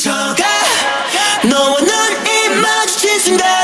미쳐가 너와 눈이 마주친 순간.